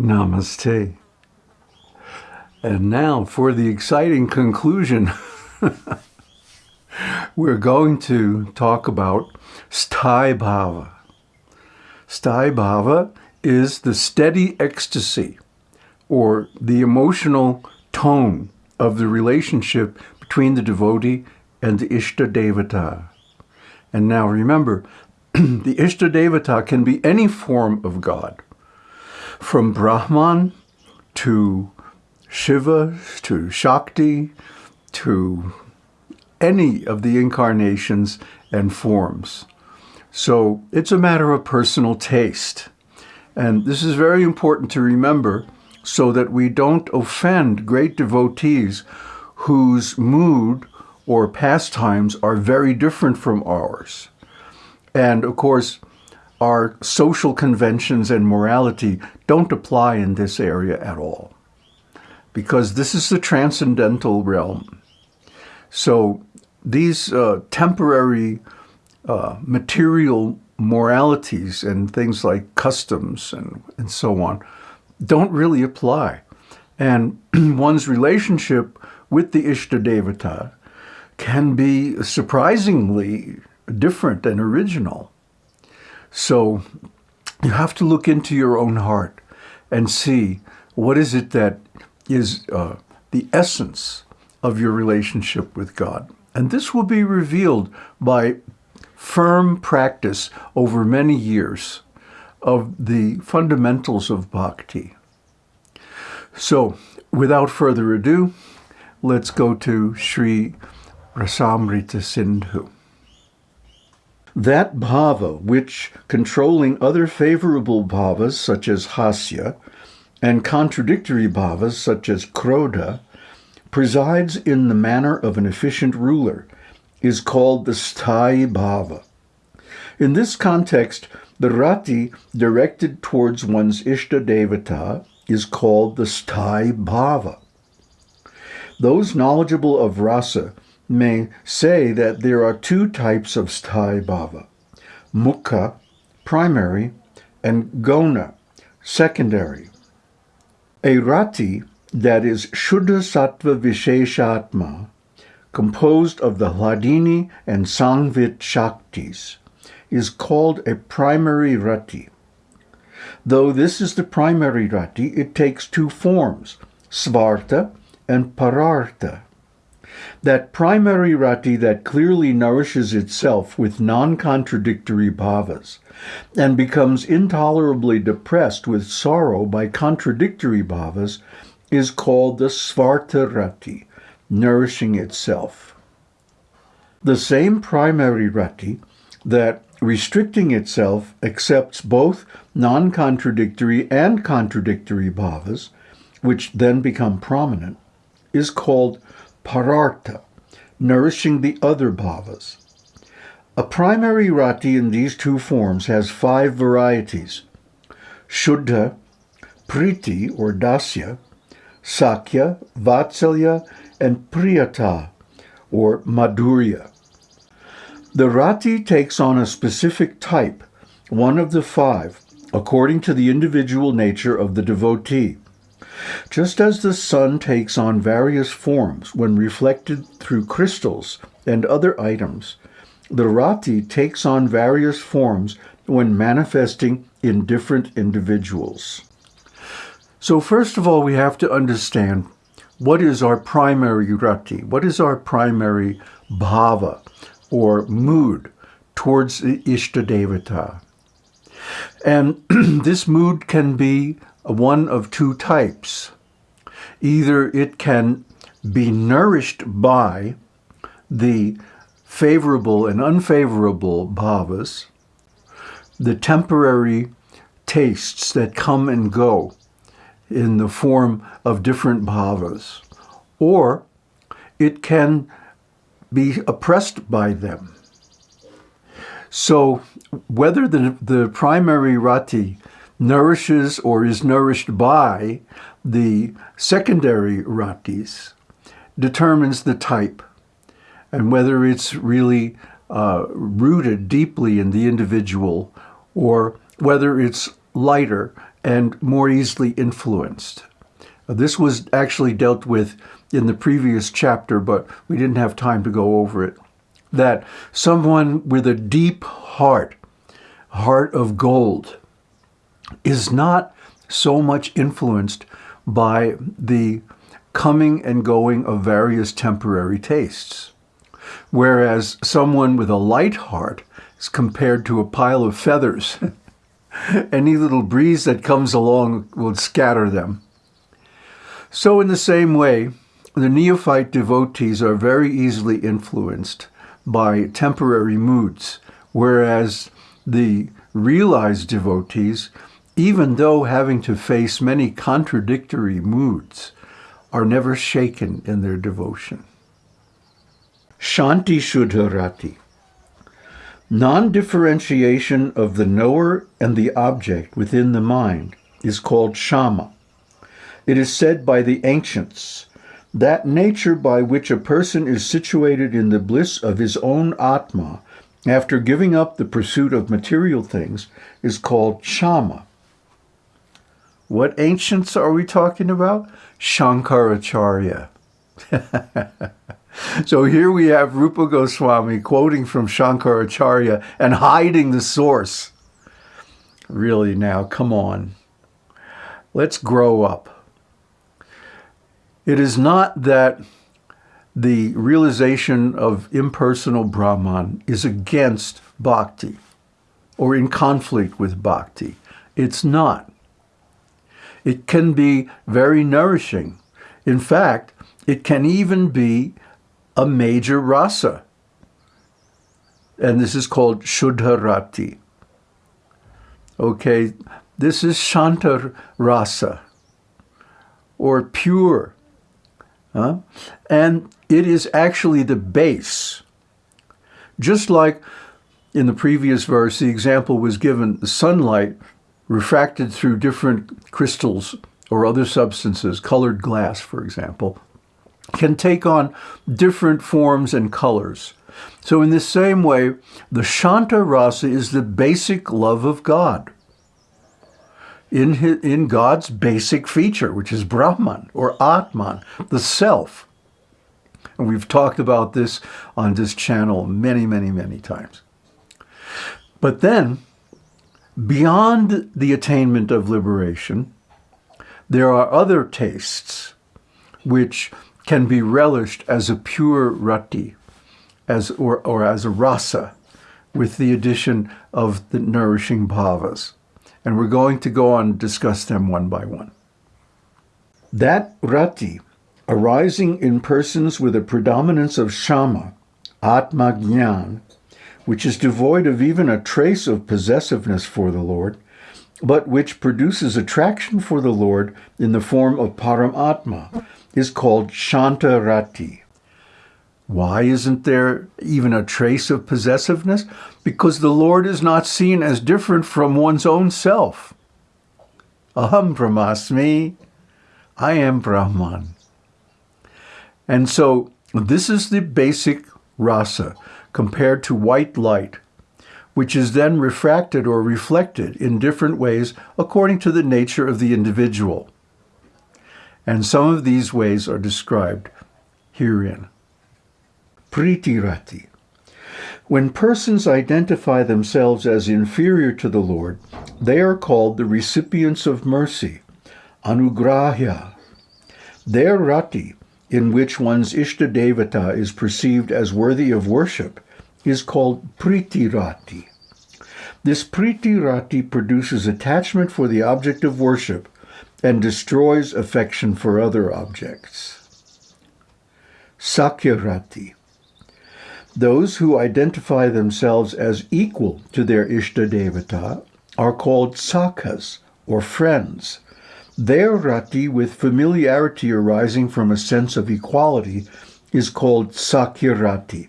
Namaste. And now for the exciting conclusion. We're going to talk about Sthai Bhava. Sthai Bhava is the steady ecstasy or the emotional tone of the relationship between the devotee and the Ishta Devata. And now remember, the Ishta Devata can be any form of God, from Brahman to Shiva to Shakti to any of the incarnations and forms. So it's a matter of personal taste. And this is very important to remember so that we don't offend great devotees whose mood or pastimes are very different from ours. And of course, our social conventions and morality don't apply in this area at all because this is the transcendental realm. So these uh, temporary uh, material moralities and things like customs and, and so on don't really apply. And one's relationship with the Ishta Devata can be surprisingly different and original. So you have to look into your own heart and see what is it that is uh, the essence of your relationship with God. And this will be revealed by firm practice over many years of the fundamentals of bhakti. So, without further ado, let's go to Sri Rasamrita Sindhu. That bhava which, controlling other favorable bhavas such as hasya, and contradictory bhavas such as krodha, presides in the manner of an efficient ruler, is called the sthai bhava. In this context, the rati directed towards one's ishta devata is called the sthai bhava. Those knowledgeable of rasa may say that there are two types of sthai bhava, mukhya, primary, and gauna, secondary. A rati, that is Shuddha Sattva Visheshatma, composed of the Hladini and Sangvit Shaktis, is called a primary rati. Though this is the primary rati, it takes two forms, svarta and parartha. That primary rati that clearly nourishes itself with non-contradictory bhavas and becomes intolerably depressed with sorrow by contradictory bhavas is called the svarta rati, nourishing itself. The same primary rati that restricting itself accepts both non-contradictory and contradictory bhavas, which then become prominent, is called parartha, nourishing the other bhavas. A primary rati in these two forms has five varieties. Shuddha, Priti or Dasya, Sakhya, Vatsalya, and Priyata or Madhurya. The rati takes on a specific type, one of the five, according to the individual nature of the devotee. Just as the sun takes on various forms when reflected through crystals and other items, the rati takes on various forms when manifesting in different individuals. So first of all, we have to understand what is our primary rati? What is our primary bhava or mood towards the Ishtadevata? And this mood can be one of two types. Either it can be nourished by the favorable and unfavorable bhavas, the temporary tastes that come and go in the form of different bhavas, or it can be oppressed by them. So whether the, the primary rati nourishes or is nourished by the secondary ratis determines the type and whether it's really uh, rooted deeply in the individual or whether it's lighter and more easily influenced. This was actually dealt with in the previous chapter, but we didn't have time to go over it. That someone with a deep heart, heart of gold, is not so much influenced by the coming and going of various temporary tastes. Whereas someone with a light heart is compared to a pile of feathers. Any little breeze that comes along will scatter them. So in the same way, the neophyte devotees are very easily influenced by temporary moods, whereas the realized devotees, even though having to face many contradictory moods, are never shaken in their devotion. Shanti Shuddharati Non-differentiation of the knower and the object within the mind is called shama. It is said by the ancients, that nature by which a person is situated in the bliss of his own atma after giving up the pursuit of material things is called shama. What ancients are we talking about? Shankaracharya. So here we have Rupa Goswami quoting from Shankaracharya and hiding the source. Really now, come on. Let's grow up. It is not that the realization of impersonal Brahman is against bhakti or in conflict with bhakti. It's not. It can be very nourishing. In fact, it can even be a major rasa. And this is called Shuddharati. Okay, this is Shanta rasa, or pure. Huh? And it is actually the base. Just like in the previous verse, the example was given, the sunlight refracted through different crystals or other substances, colored glass, for example, can take on different forms and colors. So in the same way, the Shanta Rasa is the basic love of God. In, his, in God's basic feature, which is Brahman or Atman, the self. And we've talked about this on this channel many, many, many times. But then, beyond the attainment of liberation, there are other tastes which can be relished as a pure rati, as, or, or as a rasa, with the addition of the nourishing bhavas. And we're going to go on and discuss them one by one. That rati, arising in persons with a predominance of shama, atma jnana, which is devoid of even a trace of possessiveness for the Lord, but which produces attraction for the Lord in the form of paramatma, is called Shantarati. Why isn't there even a trace of possessiveness? Because the Lord is not seen as different from one's own self. Aham Brahmasmi, I am Brahman. And so this is the basic rasa compared to white light, which is then refracted or reflected in different ways according to the nature of the individual and some of these ways are described herein. Pritirati. When persons identify themselves as inferior to the Lord, they are called the recipients of mercy, anugrahya. Their rati, in which one's Ishta Devata is perceived as worthy of worship, is called pritirati. This pritirati produces attachment for the object of worship and destroys affection for other objects. Sakhyarati. Those who identify themselves as equal to their Ishta Devata are called sakhas, or friends. Their rati, with familiarity arising from a sense of equality, is called sakhyarati.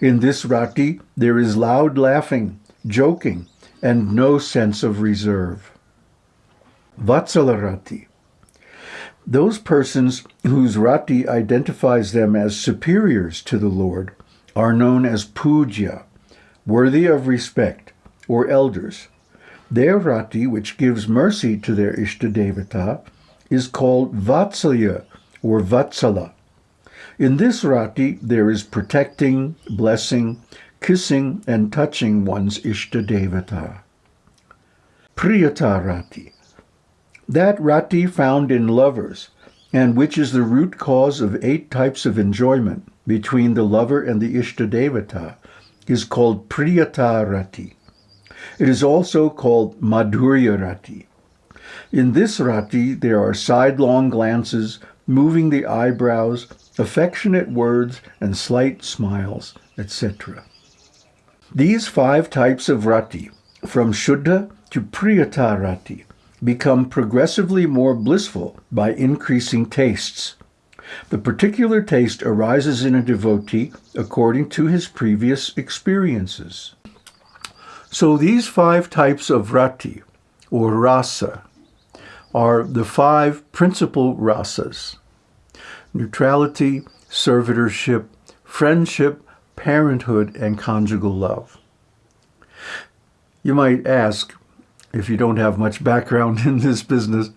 In this rati, there is loud laughing, joking, and no sense of reserve. Vatsalarati. Those persons whose rati identifies them as superiors to the Lord are known as pujya, worthy of respect, or elders. Their rati, which gives mercy to their Ishtadevata, is called Vatsalya or Vatsala. In this rati, there is protecting, blessing, kissing, and touching one's Ishtadevata. Priyata rati. That rati found in lovers, and which is the root cause of eight types of enjoyment between the lover and the Ishtadevata, is called Priyata rati. It is also called Madhurya rati. In this rati, there are sidelong glances, moving the eyebrows, affectionate words, and slight smiles, etc. These five types of rati, from Shuddha to Priyata rati, become progressively more blissful by increasing tastes. The particular taste arises in a devotee according to his previous experiences. So these five types of rati, or rasa, are the five principal rasas. Neutrality, servitorship, friendship, parenthood, and conjugal love. You might ask, if you don't have much background in this business,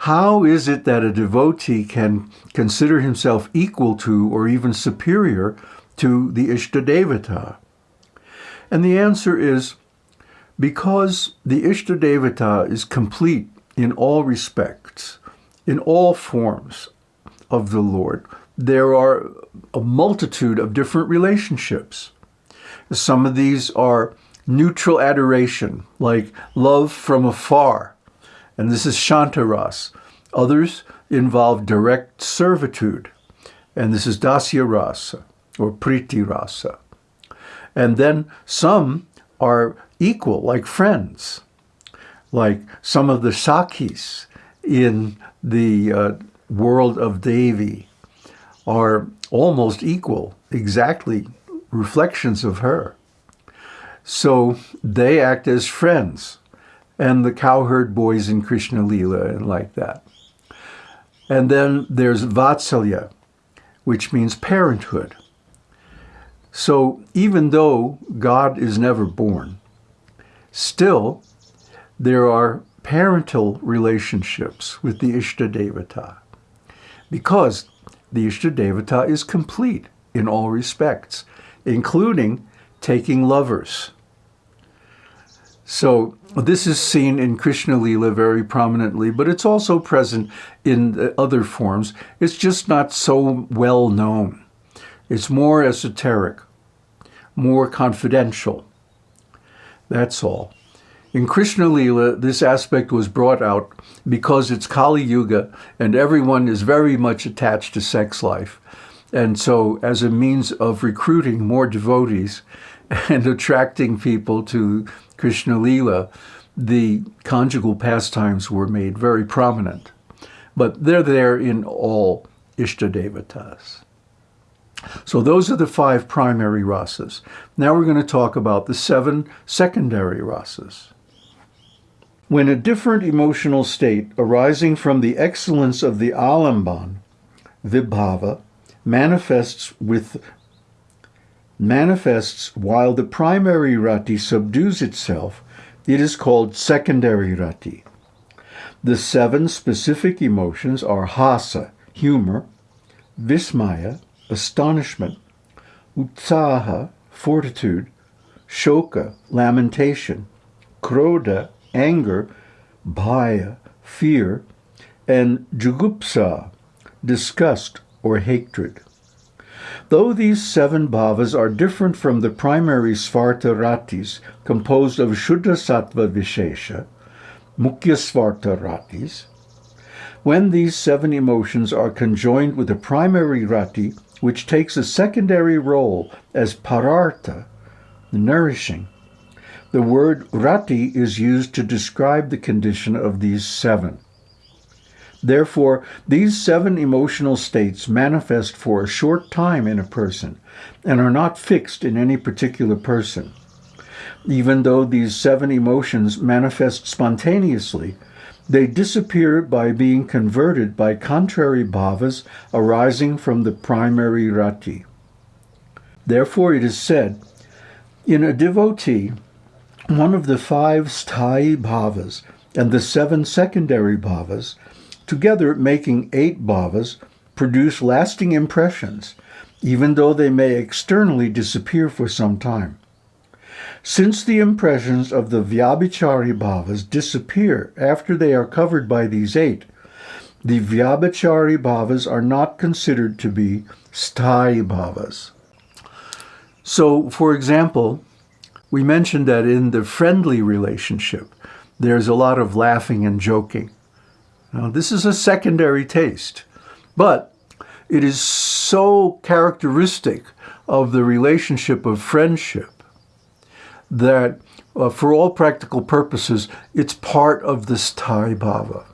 how is it that a devotee can consider himself equal to or even superior to the Ishtadevata? And the answer is because the Ishtadevata is complete in all respects, in all forms of the Lord. There are a multitude of different relationships. Some of these are neutral adoration, like love from afar, and this is Shantaras. Others involve direct servitude, and this is Dasya Rasa or Priti Rasa. And then some are equal, like friends, like some of the Sakhis in the uh, world of Devi are almost equal, exactly reflections of her. So they act as friends, and the cowherd boys in Krishna Lila and like that. And then there's Vatsalya, which means parenthood. So even though God is never born, still there are parental relationships with the Ishtadevata because the Ishtadevata is complete in all respects, including taking lovers. So this is seen in Krishna Lila very prominently, but it's also present in other forms. It's just not so well known. It's more esoteric, more confidential. That's all. In Krishna Lila, this aspect was brought out because it's Kali Yuga and everyone is very much attached to sex life. And so as a means of recruiting more devotees and attracting people to Krishna Lila, the conjugal pastimes were made very prominent. But they're there in all Ishtadevatas. So those are the five primary rasas. Now we're going to talk about the seven secondary rasas. When a different emotional state arising from the excellence of the alamban, vibhava, manifests with manifests while the primary rati subdues itself, it is called secondary rati. The seven specific emotions are hasa, humor, vismaya, astonishment, utsaha, fortitude, shoka, lamentation, krodha, anger, bhaya, fear, and jugupsa, disgust or hatred. Though these seven bhavas are different from the primary svarta ratis composed of Shuddha Sattva Vishesha, Mukhya Svarta ratis, when these seven emotions are conjoined with the primary rati, which takes a secondary role as parartha, the nourishing, the word rati is used to describe the condition of these seven. Therefore, these seven emotional states manifest for a short time in a person and are not fixed in any particular person. Even though these seven emotions manifest spontaneously, they disappear by being converted by contrary bhavas arising from the primary rati. Therefore, it is said, in a devotee, one of the five sthayi bhavas and the seven secondary bhavas, together making eight bhavas, produce lasting impressions, even though they may externally disappear for some time. Since the impressions of the Vyabhichari bhavas disappear after they are covered by these eight, the Vyabhichari bhavas are not considered to be sthayi bhavas. So, for example, we mentioned that in the friendly relationship, there's a lot of laughing and joking. Now, this is a secondary taste, but it is so characteristic of the relationship of friendship that uh, for all practical purposes, it's part of this sthayi bhava.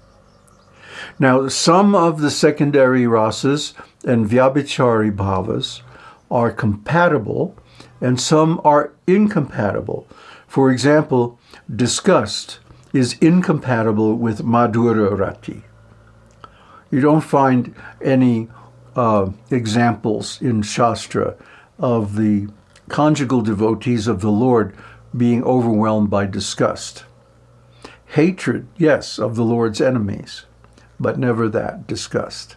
Now, some of the secondary rasas and vyabhichari bhavas are compatible and some are incompatible. For example, disgust is incompatible with madhura rati. You don't find any uh, examples in Shastra of the conjugal devotees of the Lord being overwhelmed by disgust. Hatred, yes, of the Lord's enemies, but never that, disgust.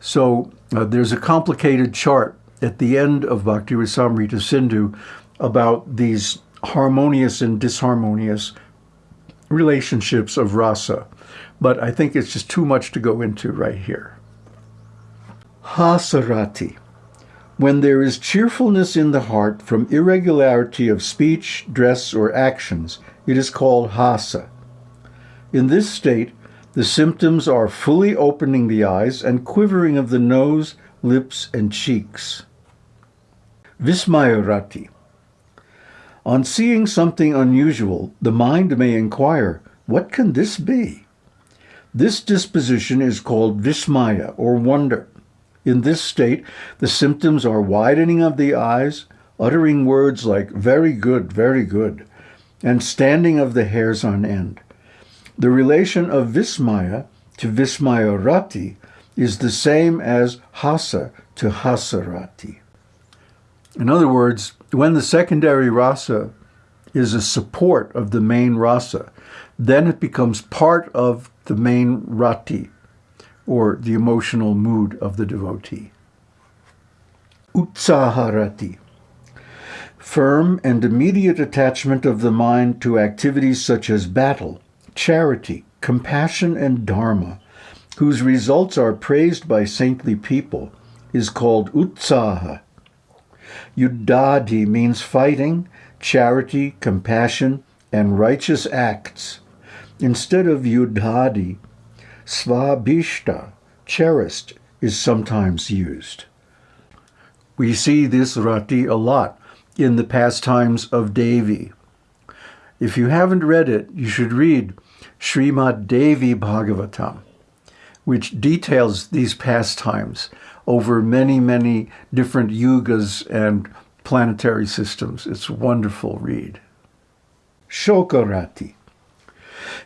So uh, there's a complicated chart at the end of Bhakti Rasamrita Sindhu about these harmonious and disharmonious relationships of rasa. But I think it's just too much to go into right here. Hasarati when there is cheerfulness in the heart from irregularity of speech, dress, or actions, it is called hasa. In this state, the symptoms are fully opening the eyes and quivering of the nose, lips, and cheeks. Vismayarati. On seeing something unusual, the mind may inquire, what can this be? This disposition is called vismaya, or wonder. In this state, the symptoms are widening of the eyes, uttering words like very good, very good, and standing of the hairs on end. The relation of Vismaya to Vismayarati is the same as Hasa to Hasarati. In other words, when the secondary rasa is a support of the main rasa, then it becomes part of the main rati, or the emotional mood of the devotee. Utsaharati Firm and immediate attachment of the mind to activities such as battle, charity, compassion, and dharma, whose results are praised by saintly people, is called utsaha. Yuddhadi means fighting, charity, compassion, and righteous acts. Instead of yuddhadi, Svabhishta, cherished, is sometimes used. We see this rati a lot in the pastimes of Devi. If you haven't read it, you should read Srimad Devi Bhagavatam, which details these pastimes over many, many different yugas and planetary systems. It's a wonderful read. Shokarati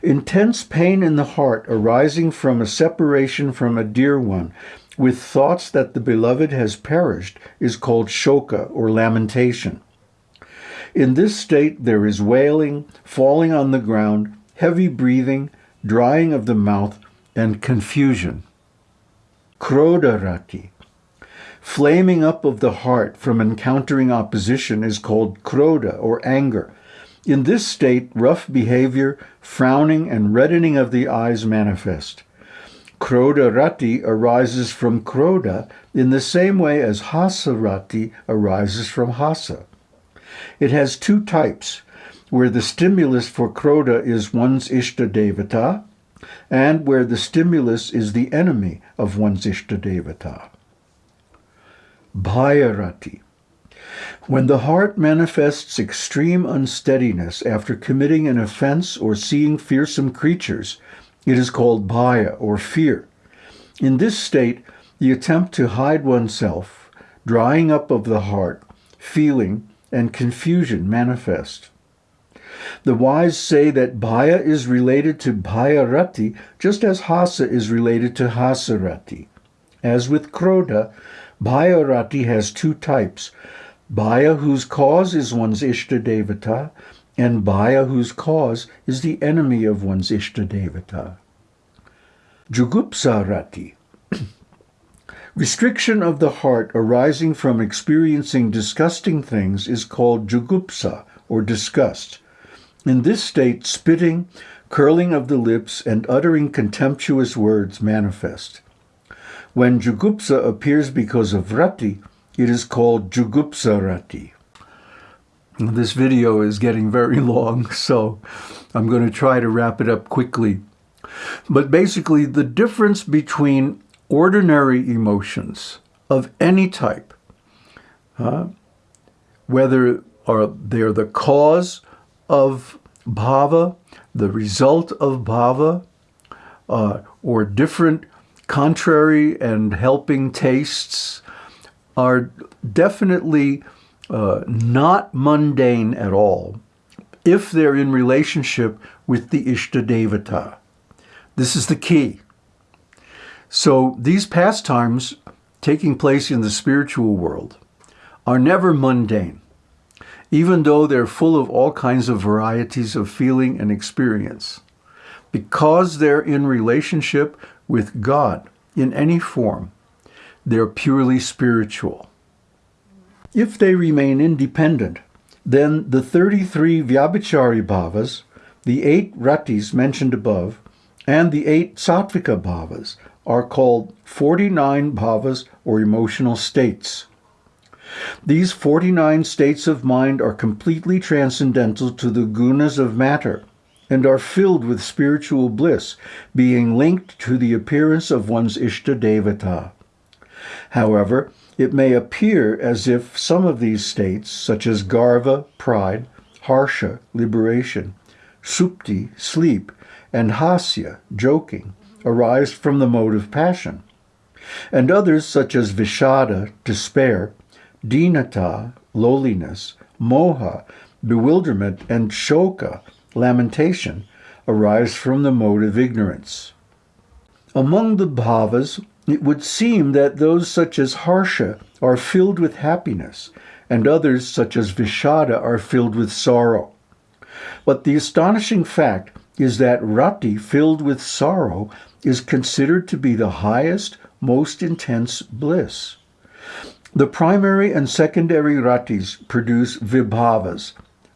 Intense pain in the heart arising from a separation from a dear one, with thoughts that the beloved has perished, is called shoka or lamentation. In this state there is wailing, falling on the ground, heavy breathing, drying of the mouth, and confusion. Krodharati. Flaming up of the heart from encountering opposition is called krodha or anger, in this state, rough behavior, frowning, and reddening of the eyes manifest. Krodha rati arises from krodha in the same way as hasa rati arises from hasa. It has two types, where the stimulus for krodha is one's ishta devata, and where the stimulus is the enemy of one's ishta devata. Bhayarati when the heart manifests extreme unsteadiness after committing an offense or seeing fearsome creatures, it is called bhaya or fear. In this state, the attempt to hide oneself, drying up of the heart, feeling, and confusion manifest. The wise say that bhaya is related to bhayarati just as hasa is related to hasarati. As with krodha, bhayarati has two types, Bhaya, whose cause is one's Ishta Devata, and Bhaya, whose cause is the enemy of one's Ishtadevata. Jugupsa Rati. Restriction of the heart arising from experiencing disgusting things is called jugupsa, or disgust. In this state, spitting, curling of the lips, and uttering contemptuous words manifest. When jugupsa appears because of rati, it is called jugupsa rati. This video is getting very long, so I'm going to try to wrap it up quickly. But basically, the difference between ordinary emotions of any type, uh, whether are they're the cause of bhava, the result of bhava, uh, or different contrary and helping tastes, are definitely uh, not mundane at all if they're in relationship with the Ishtadevata. This is the key. So these pastimes taking place in the spiritual world are never mundane, even though they're full of all kinds of varieties of feeling and experience. Because they're in relationship with God in any form, they're purely spiritual. If they remain independent, then the 33 Vyabhichari bhavas, the eight ratis mentioned above, and the eight sattvika bhavas are called 49 bhavas or emotional states. These 49 states of mind are completely transcendental to the gunas of matter and are filled with spiritual bliss, being linked to the appearance of one's Ishtadevata. However, it may appear as if some of these states, such as Garva, pride, Harsha, liberation, Supti, sleep, and Hasya, joking, arise from the mode of passion, and others such as Vishada, despair, Dinata, lowliness, Moha, bewilderment, and Shoka, lamentation, arise from the mode of ignorance. Among the bhavas, it would seem that those such as Harsha are filled with happiness, and others such as Vishada are filled with sorrow. But the astonishing fact is that Rati filled with sorrow is considered to be the highest, most intense bliss. The primary and secondary ratis produce vibhavas,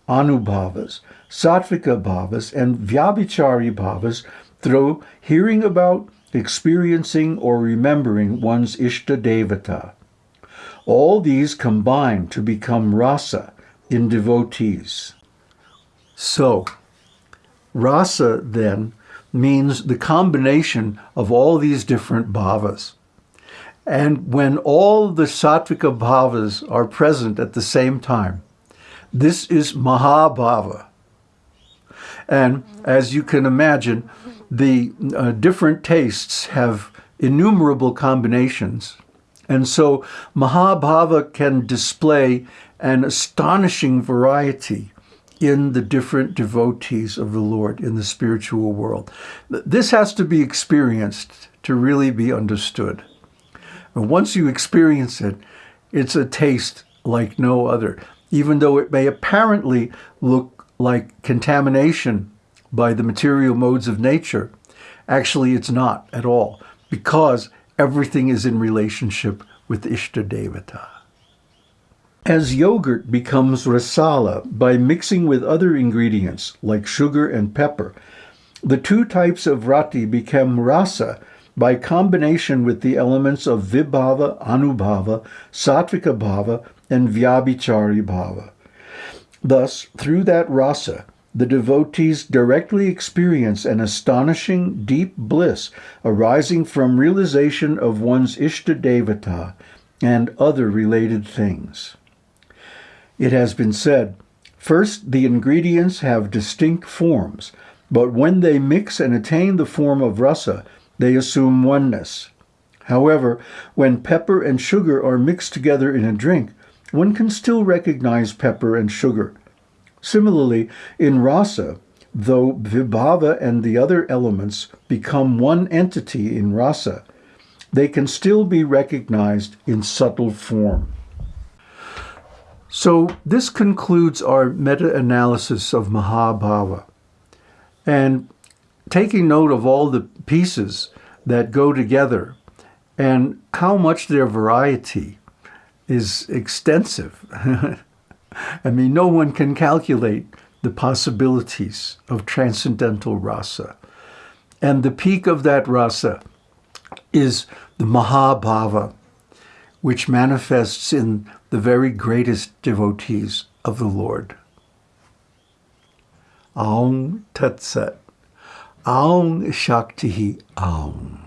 anubhavas, sattvika bhavas, and vyabhichari bhavas through hearing about, experiencing, or remembering one's Ishta Devata. All these combine to become rasa in devotees. So, rasa then means the combination of all these different bhavas. And when all the sattvika bhavas are present at the same time, this is Mahabhava. And as you can imagine, the uh, different tastes have innumerable combinations. And so Mahabhava can display an astonishing variety in the different devotees of the Lord in the spiritual world. This has to be experienced to really be understood. And once you experience it, it's a taste like no other, even though it may apparently look like contamination by the material modes of nature. Actually, it's not at all, because everything is in relationship with Ishta Devata. As yogurt becomes rasala by mixing with other ingredients like sugar and pepper, the two types of rati become rasa by combination with the elements of vibhava, anubhava, sattvika bhava, and vyabhichari bhava. Thus, through that rasa, the devotees directly experience an astonishing deep bliss arising from realization of one's Ishta Devata and other related things. It has been said, first, the ingredients have distinct forms, but when they mix and attain the form of rasa, they assume oneness. However, when pepper and sugar are mixed together in a drink, one can still recognize pepper and sugar. Similarly, in rasa, though vibhava and the other elements become one entity in rasa, they can still be recognized in subtle form. So this concludes our meta-analysis of Mahabhava. And taking note of all the pieces that go together and how much their variety is extensive. I mean, no one can calculate the possibilities of transcendental rasa. And the peak of that rasa is the Mahabhava, which manifests in the very greatest devotees of the Lord. Aum Tat Sat. Aum Shakti Aum.